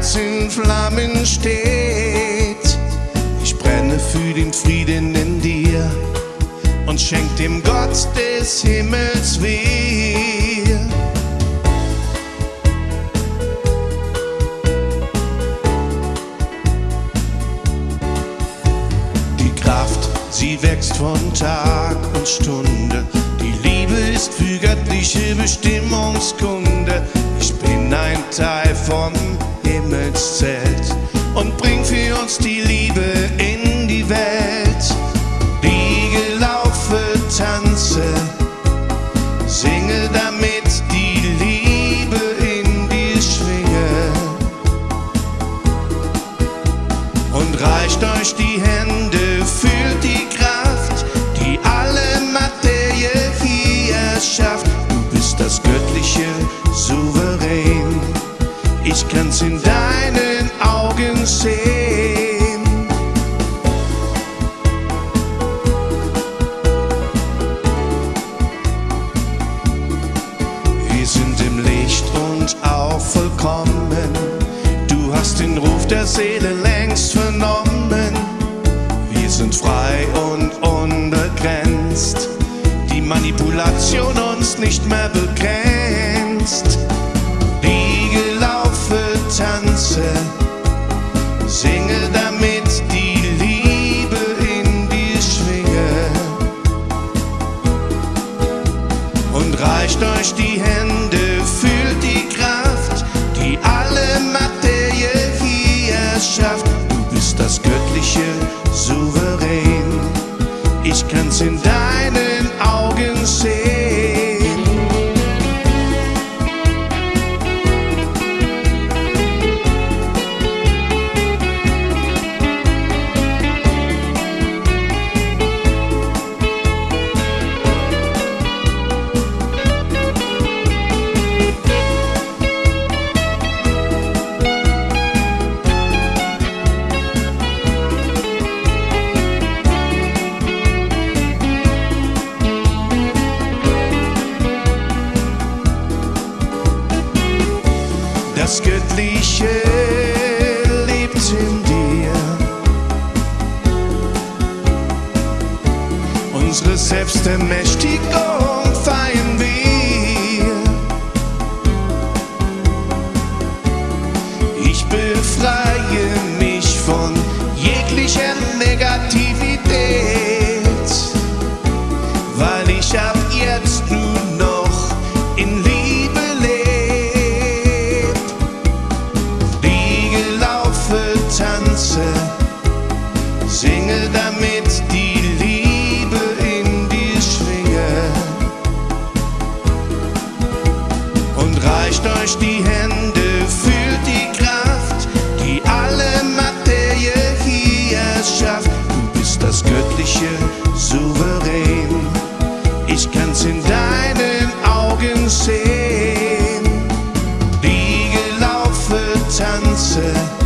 Herz in Flammen steht. Ich brenne für den Frieden in dir und schenk dem Gott des Himmels weh. Die Kraft, sie wächst von Tag und Stunde. Die Liebe ist für göttliche Bestimmungskunde. Ich bin ein Teil vom Himmelszelt und bring für uns die Liebe in die Welt. Liege, laufe, tanze, singe damit die Liebe in dir schwinge. Und reicht euch die Hände, fühlt die Kraft, kann's in deinen Augen sehen. Wir sind im Licht und auch vollkommen. Du hast den Ruf der Seele längst vernommen. Wir sind frei und unbegrenzt. Die Manipulation uns nicht mehr Das Göttliche lebt in dir. Unsere Selbstermächtigung feiern wir. Ich befreie mich von jeglicher Negativität, weil ich ab tanze, singe damit die Liebe in die Schwinge und reicht euch die Hände, fühlt die Kraft, die alle Materie hier schafft. Du bist das göttliche Souverän, ich kann's in deinen Augen sehen. Die Gelaufe tanze.